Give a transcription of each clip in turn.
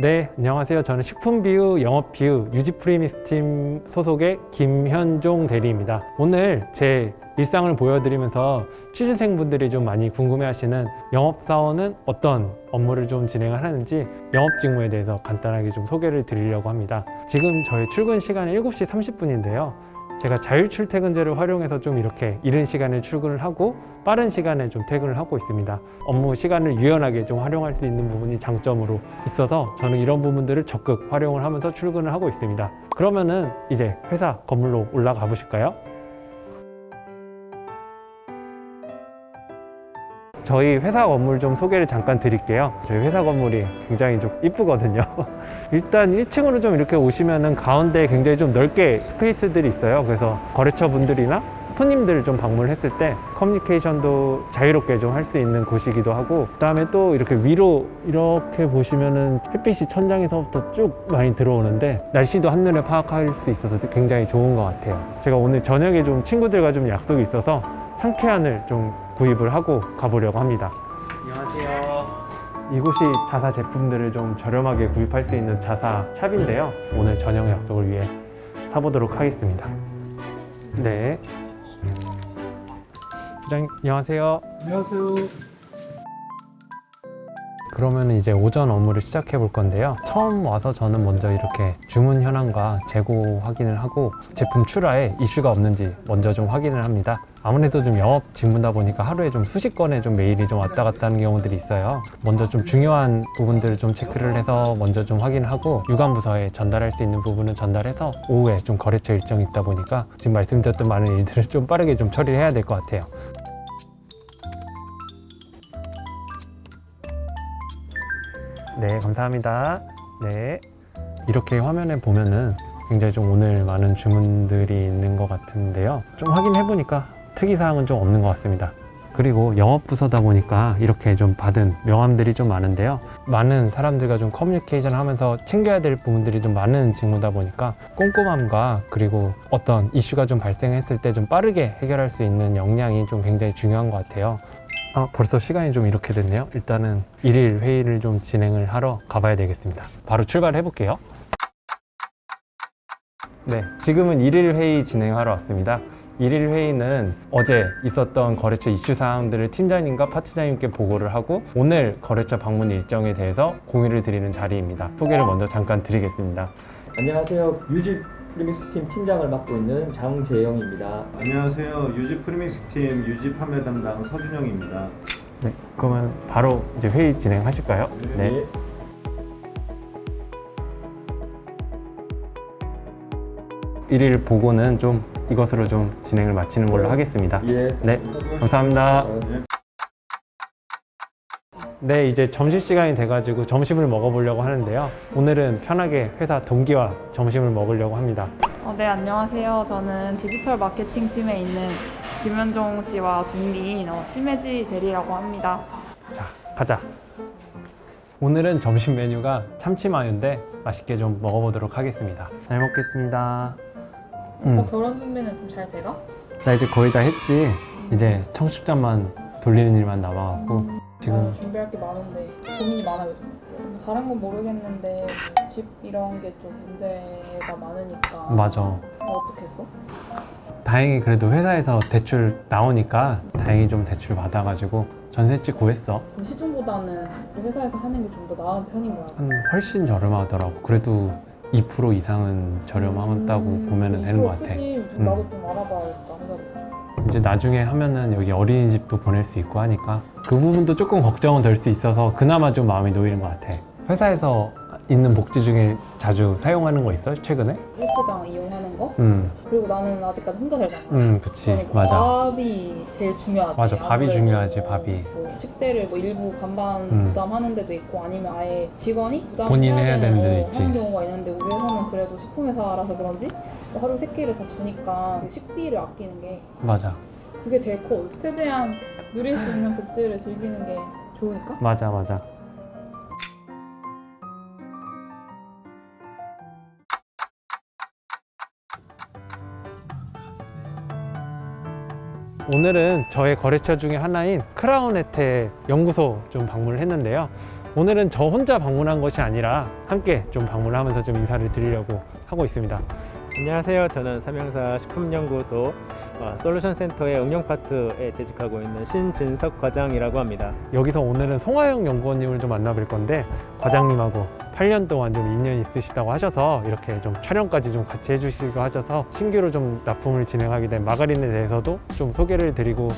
네, 안녕하세요. 저는 식품비유, 영업비유, 유지프리미스팀 소속의 김현종 대리입니다. 오늘 제 일상을 보여드리면서 취준생분들이 좀 많이 궁금해하시는 영업사원은 어떤 업무를 좀 진행을 하는지 영업 직무에 대해서 간단하게 좀 소개를 드리려고 합니다. 지금 저희 출근 시간은 7시 30분인데요. 제가 자율 출퇴근제를 활용해서 좀 이렇게 이른 시간에 출근을 하고 빠른 시간에 좀 퇴근을 하고 있습니다. 업무 시간을 유연하게 좀 활용할 수 있는 부분이 장점으로 있어서 저는 이런 부분들을 적극 활용을 하면서 출근을 하고 있습니다. 그러면은 이제 회사 건물로 올라가 보실까요? 저희 회사 건물 좀 소개를 잠깐 드릴게요. 저희 회사 건물이 굉장히 좀 이쁘거든요. 일단 1층으로 좀 이렇게 오시면은 가운데 굉장히 좀 넓게 스페이스들이 있어요. 그래서 거래처 분들이나 손님들을 좀 방문했을 때 커뮤니케이션도 자유롭게 좀 할 수 있는 곳이기도 하고 그 다음에 또 이렇게 위로 이렇게 보시면은 햇빛이 천장에서부터 쭉 많이 들어오는데 날씨도 한눈에 파악할 수 있어서 굉장히 좋은 것 같아요. 제가 오늘 저녁에 좀 친구들과 좀 약속이 있어서 상쾌한을 좀 구입을 하고 가보려고 합니다. 안녕하세요. 이곳이 자사 제품들을 좀 저렴하게 구입할 수 있는 자사 샵인데요. 오늘 저녁 약속을 위해 사보도록 하겠습니다. 네. 부장님, 안녕하세요. 안녕하세요. 그러면 이제 오전 업무를 시작해 볼 건데요. 처음 와서 저는 먼저 이렇게 주문 현황과 재고 확인을 하고 제품 출하에 이슈가 없는지 먼저 좀 확인을 합니다. 아무래도 좀 영업 직무다 보니까 하루에 좀 수십 건의 좀 메일이 좀 왔다 갔다 하는 경우들이 있어요. 먼저 좀 중요한 부분들을 좀 체크를 해서 먼저 좀 확인을 하고 유관 부서에 전달할 수 있는 부분은 전달해서 오후에 좀 거래처 일정이 있다 보니까 지금 말씀드렸던 많은 일들을 좀 빠르게 좀 처리를 해야 될 것 같아요. 네, 감사합니다. 네. 이렇게 화면에 보면은 굉장히 좀 오늘 많은 주문들이 있는 것 같은데요. 좀 확인해 보니까 특이사항은 좀 없는 것 같습니다. 그리고 영업부서다 보니까 이렇게 좀 받은 명함들이 좀 많은데요. 많은 사람들과 좀 커뮤니케이션 하면서 챙겨야 될 부분들이 좀 많은 직무다 보니까 꼼꼼함과 그리고 어떤 이슈가 좀 발생했을 때 좀 빠르게 해결할 수 있는 역량이 좀 굉장히 중요한 것 같아요. 아, 벌써 시간이 좀 이렇게 됐네요. 일단은 일일 회의를 좀 진행을 하러 가봐야 되겠습니다. 바로 출발해 볼게요. 네, 지금은 일일 회의 진행하러 왔습니다. 일일 회의는 어제 있었던 거래처 이슈 사항들을 팀장님과 파트장님께 보고를 하고 오늘 거래처 방문 일정에 대해서 공유를 드리는 자리입니다. 소개를 먼저 잠깐 드리겠습니다. 안녕하세요. 유지 프리미스 팀 팀장을 맡고 있는 장재영입니다. 안녕하세요. 유지 프리믹스 팀 유지 판매 담당 서준영입니다. 네, 그러면 바로 이제 회의 진행하실까요? 네. 일일 보고는 좀 이것으로 좀 진행을 마치는 걸로 하겠습니다. 예. 네, 감사합니다. 네. 네, 이제 점심시간이 돼가지고 점심을 먹어보려고 하는데요. 오늘은 편하게 회사 동기와 점심을 먹으려고 합니다. 어, 네, 안녕하세요. 저는 디지털 마케팅 팀에 있는 김현종 씨와 동기인 어, 심혜지 대리라고 합니다. 자, 가자. 오늘은 점심 메뉴가 참치마요인데 맛있게 좀 먹어보도록 하겠습니다. 잘 먹겠습니다. 음, 오빠 결혼 준비는 좀 잘 돼가? 나 이제 거의 다 했지. 이제 청첩장만 돌리는 일만 남아갖고 지금 나 준비할 게 많은데 고민이 많아요. 요즘. 뭐 다른 건 모르겠는데 집 이런 게 좀 문제가 많으니까. 맞아. 어, 어떻게 했어? 다행히 그래도 회사에서 대출 나오니까 다행히 좀 대출 받아가지고 전셋집 구했어. 시중보다는 그 회사에서 하는 게 좀 더 나은 편인 거야. 한 훨씬 저렴하더라고. 그래도 2% 이상은 저렴하다고 음, 보면 되는 것 같아. 크지? 좀 음. 나도 좀 알아봐야겠다. 이제 나중에 하면은 여기 어린이집도 보낼 수 있고 하니까 그 부분도 조금 걱정은 될 수 있어서 그나마 좀 마음이 놓이는 것 같아. 회사에서 있는 복지 중에 자주 사용하는 거 있어? 최근에? 헬스장 이용하는 거? 음, 그리고 나는 아직까지 혼자 살잖아. 음, 그치. 그러니까 맞아. 밥이 제일 중요하지. 맞아, 밥이 중요하지, 밥이. 뭐 식대를 뭐 일부 반반 음. 부담하는 데도 있고 아니면 아예 직원이 부담을 본인이 해야 해야 되는 데도 있지. 하는 경우가 있는데 우리 회사는 그래도 식품회사라서 그런지 뭐 하루 세 끼를 다 주니까 그 식비를 아끼는 게 맞아. 그게 제일 커. 최대한 누릴 수 있는 복지를 즐기는 게 좋으니까. 맞아, 맞아. 오늘은 저의 거래처 중에 하나인 크라운 혜택 연구소 좀 방문을 했는데요. 오늘은 저 혼자 방문한 것이 아니라 함께 좀 방문하면서 좀 인사를 드리려고 하고 있습니다. 안녕하세요. 저는 삼양사 식품연구소 어, 솔루션 센터의 응용 파트에 재직하고 있는 신진석 과장이라고 합니다. 여기서 오늘은 송하영 연구원님을 좀 만나뵐 건데 과장님하고 8년 동안 좀 인연이 있으시다고 하셔서 이렇게 좀 촬영까지 좀 같이 해주시고 하셔서 신규로 좀 납품을 진행하게 된 마가린에 대해서도 좀 소개를 드리고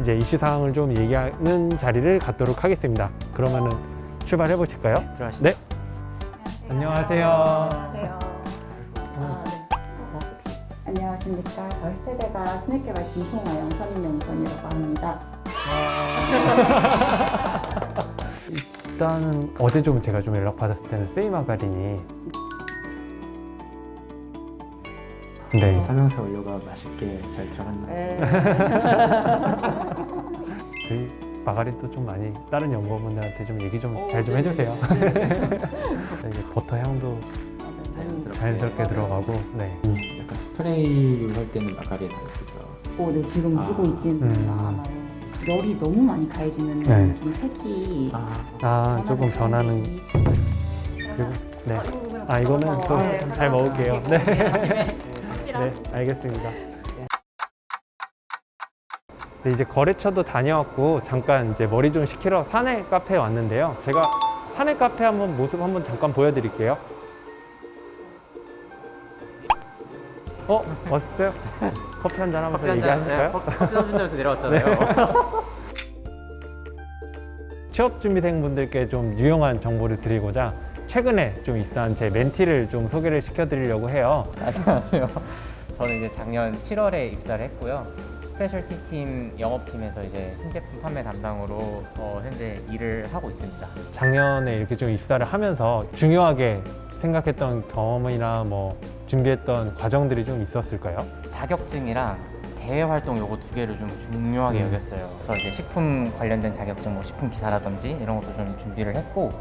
이제 이슈 사항을 좀 얘기하는 자리를 갖도록 하겠습니다. 그러면은 출발해 보실까요? 들어가시죠. 네. 안녕하세요. 안녕하세요. 아, 네. 안녕하십니까. 저희 세대가 스낵 개발 김송아 영 선임연구원이라고 합니다. 일단은 어제 좀 제가 좀 연락 받았을 때는 세이 마가린이 네. 삼양사 원료가 맛있게 잘 들어갔나요? 네. 저희 마가린도 좀 많이 다른 연구원분들한테 좀 얘기 좀잘좀 해주세요. 이게 버터 향도 자연스럽게. 자연스럽게 들어가고 네. 약간 스프레이 할 때는 마가린 안 쓰죠. 오, 네, 지금 쓰고 아. 있지는 음. 않아요. 열이 너무 많이 가해지면 네. 좀 색이 아, 아 조금 변하는 그리고 네. 아 이거는 또 잘 먹을게요. 네. 네, 알겠습니다. 네, 이제 거래처도 다녀왔고 잠깐 이제 머리 좀 식히러 사내 카페에 왔는데요. 제가 사내 카페 한번 모습 한번 잠깐 보여드릴게요. 어, 왔어요? 커피 한 잔 하면서 얘기하실까요? 커피 사준대서 내려왔잖아요. 취업 준비생분들께 좀 유용한 정보를 드리고자 최근에 좀 입사한 제 멘티를 좀 소개를 시켜드리려고 해요. 안녕하세요. 저는 이제 작년 7월에 입사를 했고요. specialty 팀 영업팀에서 이제 신제품 판매 담당으로 어, 현재 일을 하고 있습니다. 작년에 이렇게 좀 입사를 하면서 중요하게 생각했던 경험이나 뭐 준비했던 과정들이 좀 있었을까요? 자격증이랑 대외 활동 요거 두 개를 좀 중요하게 음. 여겼어요. 그래서 이제 식품 관련된 자격증, 뭐 식품 기사라든지 이런 것도 좀 준비를 했고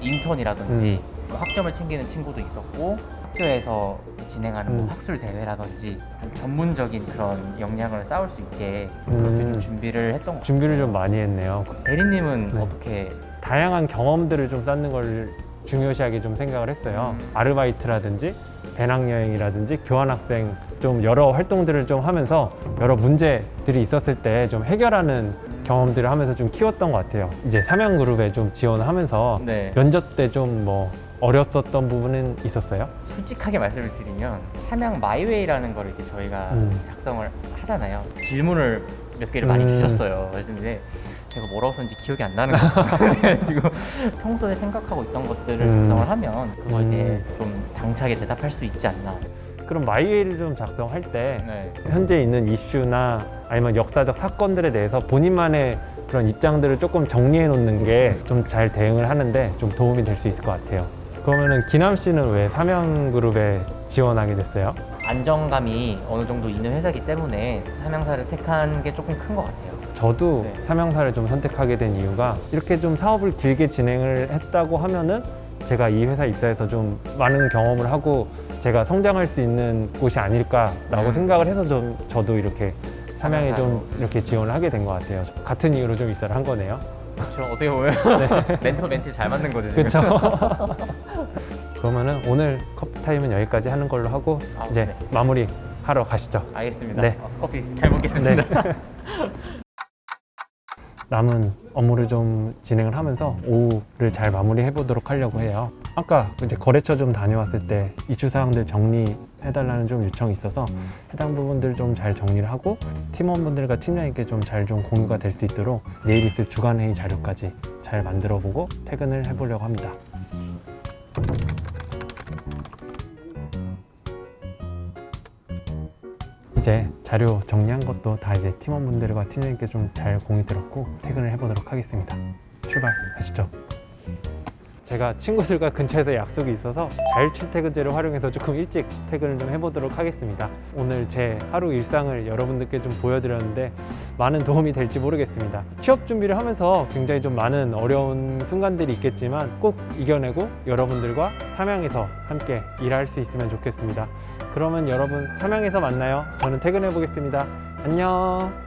인턴이라든지 음. 뭐 학점을 챙기는 친구도 있었고 학교에서 진행하는 뭐 음. 학술 대회라든지 좀 전문적인 그런 역량을 쌓을 수 있게 그렇게 음. 좀 준비를 했던 것 같아요. 준비를 좀 많이 했네요. 대리님은 네. 어떻게 다양한 경험들을 좀 쌓는 걸 중요시하게 좀 생각을 했어요. 음. 아르바이트라든지 배낭여행이라든지 교환학생 좀 여러 활동들을 좀 하면서 여러 문제들이 있었을 때 좀 해결하는 경험들을 하면서 좀 키웠던 것 같아요. 이제 삼양그룹에 좀 지원을 하면서 네. 면접 때 좀 뭐 어렸었던 부분은 있었어요? 솔직하게 말씀을 드리면 삼양 My Way라는 걸 이제 저희가 음. 작성을 하잖아요. 질문을 몇 개를 많이 음. 주셨어요. 근데 제가 뭐라고 썼는지 기억이 안 나는 거예요. 그래가지고 평소에 생각하고 있던 것들을 음. 작성을 하면 그거에 대해 음. 좀 당차게 대답할 수 있지 않나. 그럼 마이웨이를 좀 작성할 때 네. 현재 있는 이슈나 아니면 역사적 사건들에 대해서 본인만의 그런 입장들을 조금 정리해 놓는 게 좀 잘 대응을 하는데 좀 도움이 될 수 있을 것 같아요. 그러면은 기남 씨는 왜 삼양그룹에 지원하게 됐어요? 안정감이 어느 정도 있는 회사이기 때문에 삼양사를 택한 게 조금 큰 것 같아요. 저도 네. 삼양사를 좀 선택하게 된 이유가 이렇게 좀 사업을 길게 진행을 했다고 하면은 제가 이 회사 입사해서 좀 많은 경험을 하고 제가 성장할 수 있는 곳이 아닐까라고 음. 생각을 해서 좀 저도 이렇게 삼양에 좀. 이렇게 지원을 하게 된 것 같아요. 같은 이유로 좀 입사를 한 거네요. 그렇죠. 어떻게 보면 멘토 멘티 잘 맞는 거죠. 지금. 그렇죠. 그러면은 오늘 커피 타임은 여기까지 하는 걸로 하고 아, 이제 네. 마무리 하러 가시죠. 알겠습니다. 네. 어, 커피 잘 먹겠습니다. 네. 남은 업무를 좀 진행을 하면서 오후를 잘 마무리해 보도록 하려고 해요. 아까 이제 거래처 좀 다녀왔을 때 이슈 사항들 정리해달라는 좀 요청이 있어서 해당 부분들 좀 잘 정리를 하고 팀원분들과 팀장님께 좀 잘 좀 공유가 될 수 있도록 내일 있을 주간 회의 자료까지 잘 만들어 보고 퇴근을 해보려고 합니다. 이제 자료 정리한 것도 다 이제 팀원분들과 팀장님께 좀 잘 공유 들었고 퇴근을 해보도록 하겠습니다. 출발하시죠. 제가 친구들과 근처에서 약속이 있어서 자율출퇴근제를 활용해서 조금 일찍 퇴근을 좀 해보도록 하겠습니다. 오늘 제 하루 일상을 여러분들께 좀 보여드렸는데 많은 도움이 될지 모르겠습니다. 취업 준비를 하면서 굉장히 좀 많은 어려운 순간들이 있겠지만 꼭 이겨내고 여러분들과 삼양에서 함께 일할 수 있으면 좋겠습니다. 그러면 여러분 삼양에서 만나요. 저는 퇴근해 보겠습니다. 안녕.